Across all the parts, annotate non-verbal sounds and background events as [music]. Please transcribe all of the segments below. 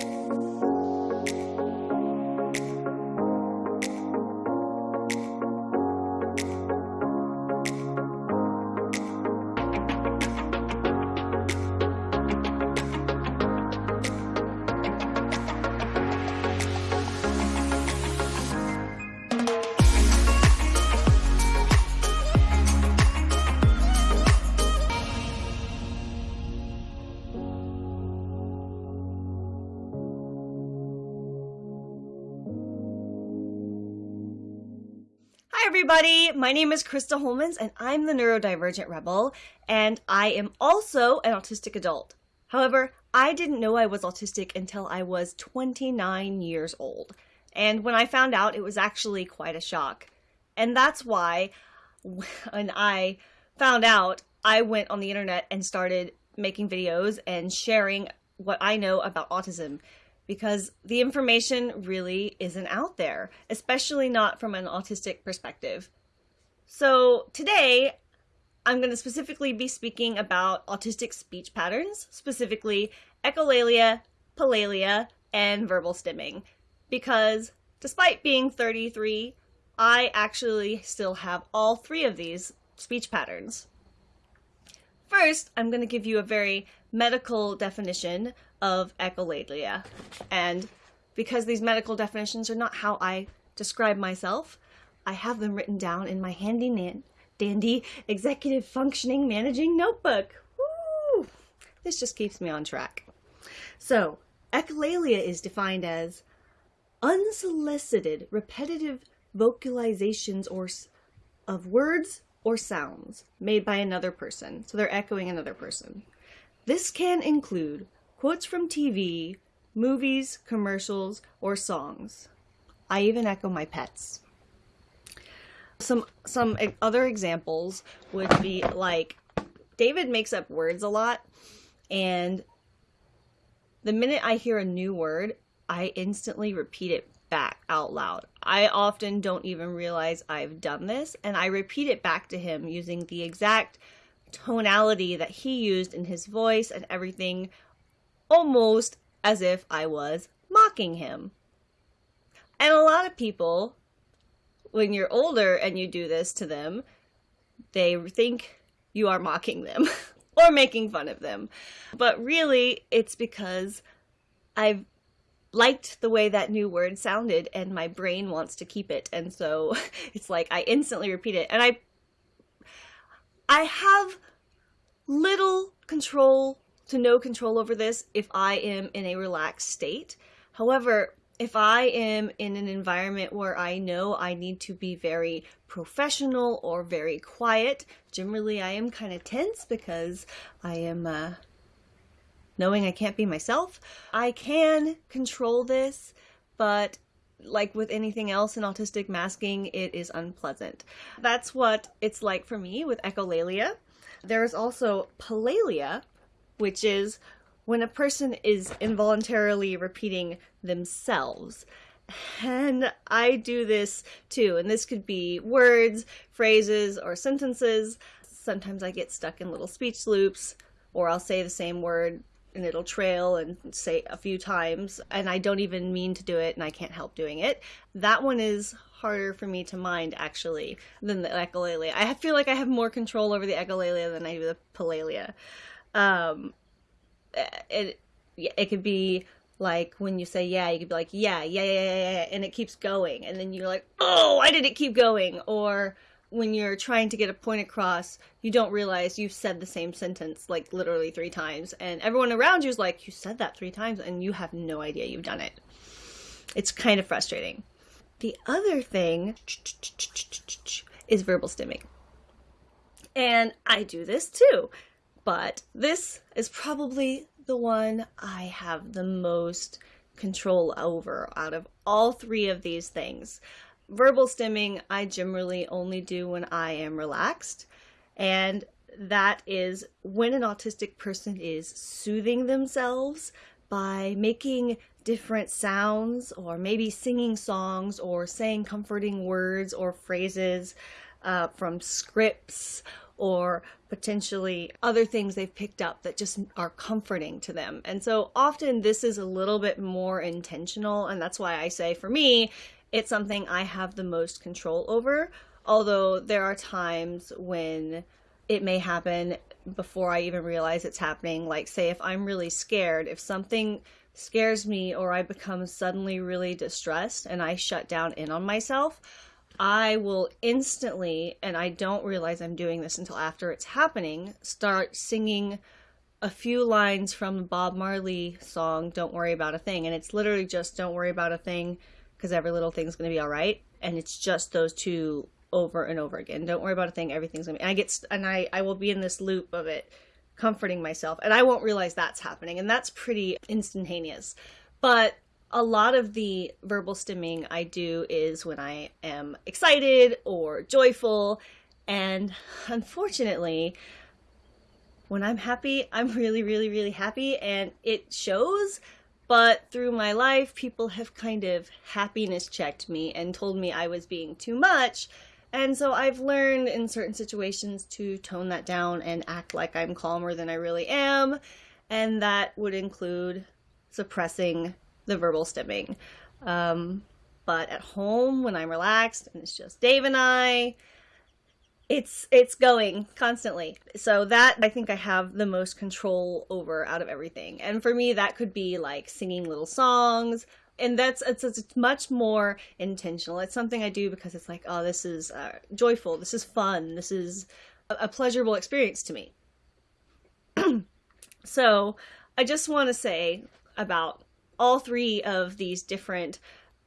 Hi, everybody. My name is Krista Holmans, and I'm the neurodivergent rebel, and I am also an autistic adult. However, I didn't know I was autistic until I was 29 years old. And when I found out, it was actually quite a shock. And that's why, [laughs] when I found out, I went on the internet and started making videos and sharing what I know about autism because the information really isn't out there, especially not from an autistic perspective. So today, I'm going to specifically be speaking about autistic speech patterns, specifically echolalia, palalia, and verbal stimming, because despite being 33, I actually still have all three of these speech patterns. First, I'm going to give you a very medical definition of echolalia. And because these medical definitions are not how I describe myself, I have them written down in my handy dandy executive functioning managing notebook. Woo! This just keeps me on track. So, echolalia is defined as unsolicited repetitive vocalizations or of words or sounds made by another person. So they're echoing another person. This can include quotes from TV, movies, commercials, or songs. I even echo my pets. Some some other examples would be like David makes up words a lot and the minute I hear a new word, I instantly repeat it back out loud. I often don't even realize I've done this, and I repeat it back to him using the exact tonality that he used in his voice and everything, almost as if I was mocking him. And a lot of people, when you're older and you do this to them, they think you are mocking them [laughs] or making fun of them. But really, it's because I've liked the way that new word sounded and my brain wants to keep it and so [laughs] it's like I instantly repeat it and I I have little control to no control over this if I am in a relaxed state. However, if I am in an environment where I know I need to be very professional or very quiet, generally I am kind of tense because I am uh, knowing I can't be myself. I can control this, but like with anything else in autistic masking, it is unpleasant. That's what it's like for me with echolalia. There is also palalia, which is when a person is involuntarily repeating themselves. And I do this too, and this could be words, phrases, or sentences. Sometimes I get stuck in little speech loops, or I'll say the same word and it'll trail and say a few times and I don't even mean to do it and I can't help doing it. That one is harder for me to mind actually than the echolalia. I feel like I have more control over the echolalia than I do the palalia. Um, it it could be like when you say yeah, you could be like yeah, yeah, yeah, yeah, yeah, and it keeps going, and then you're like, oh, why did it keep going? Or when you're trying to get a point across, you don't realize you've said the same sentence like literally three times, and everyone around you is like, you said that three times, and you have no idea you've done it. It's kind of frustrating. The other thing is verbal stimming. And I do this too, but this is probably the one I have the most control over out of all three of these things verbal stimming I generally only do when I am relaxed. And that is when an autistic person is soothing themselves by making different sounds or maybe singing songs or saying comforting words or phrases uh, from scripts or potentially other things they've picked up that just are comforting to them. And so often this is a little bit more intentional. And that's why I say for me, it's something I have the most control over. Although there are times when it may happen before I even realize it's happening. Like, say, if I'm really scared, if something scares me or I become suddenly really distressed and I shut down in on myself, I will instantly, and I don't realize I'm doing this until after it's happening, start singing a few lines from the Bob Marley song, Don't Worry About a Thing. And it's literally just Don't Worry About a Thing because every little thing's going to be all right. And it's just those two over and over again. Don't worry about a thing. Everything's going to be. And I get, and I, I will be in this loop of it, comforting myself. And I won't realize that's happening. And that's pretty instantaneous. But a lot of the verbal stimming I do is when I am excited or joyful. And unfortunately, when I'm happy, I'm really, really, really happy and it shows. But through my life, people have kind of happiness checked me and told me I was being too much. And so I've learned in certain situations to tone that down and act like I'm calmer than I really am. And that would include suppressing the verbal stimming. Um, but at home, when I'm relaxed and it's just Dave and I, it's it's going constantly. So that I think I have the most control over out of everything. And for me, that could be like singing little songs. And that's it's, it's much more intentional. It's something I do because it's like, oh, this is uh, joyful. This is fun. This is a, a pleasurable experience to me. [clears throat] so I just want to say about all three of these different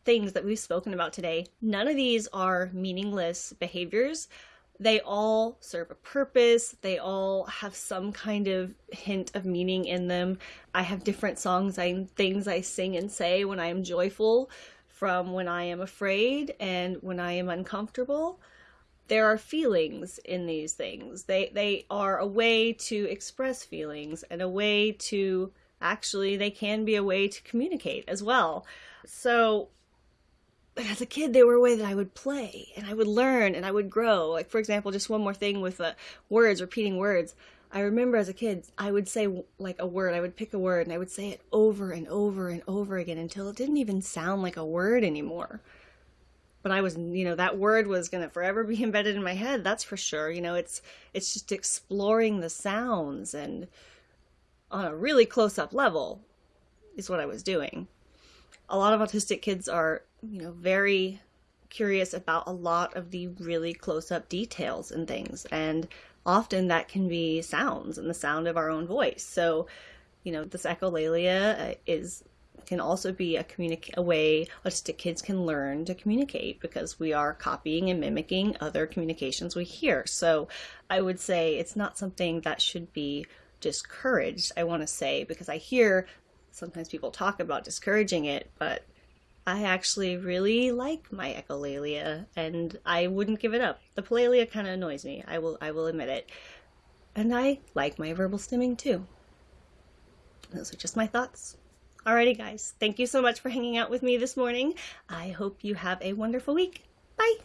things that we've spoken about today, none of these are meaningless behaviors. They all serve a purpose. They all have some kind of hint of meaning in them. I have different songs and things I sing and say when I am joyful from when I am afraid and when I am uncomfortable. There are feelings in these things. They they are a way to express feelings and a way to actually they can be a way to communicate as well. So as a kid, they were a way that I would play and I would learn and I would grow. Like, for example, just one more thing with uh, words, repeating words. I remember as a kid, I would say like a word, I would pick a word and I would say it over and over and over again until it didn't even sound like a word anymore. But I was, you know, that word was going to forever be [laughs] embedded in my head. That's for sure. You know, it's, it's just exploring the sounds and, on a really close up level is what I was doing. A lot of autistic kids are, you know, very curious about a lot of the really close up details and things. And often that can be sounds and the sound of our own voice. So, you know, this echolalia uh, is can also be a communic- a way autistic kids can learn to communicate because we are copying and mimicking other communications we hear. So, I would say it's not something that should be discouraged, I want to say, because I hear sometimes people talk about discouraging it, but I actually really like my echolalia and I wouldn't give it up. The palalia kind of annoys me. I will I will admit it. And I like my verbal stimming too. Those are just my thoughts. Alrighty guys, thank you so much for hanging out with me this morning. I hope you have a wonderful week. Bye!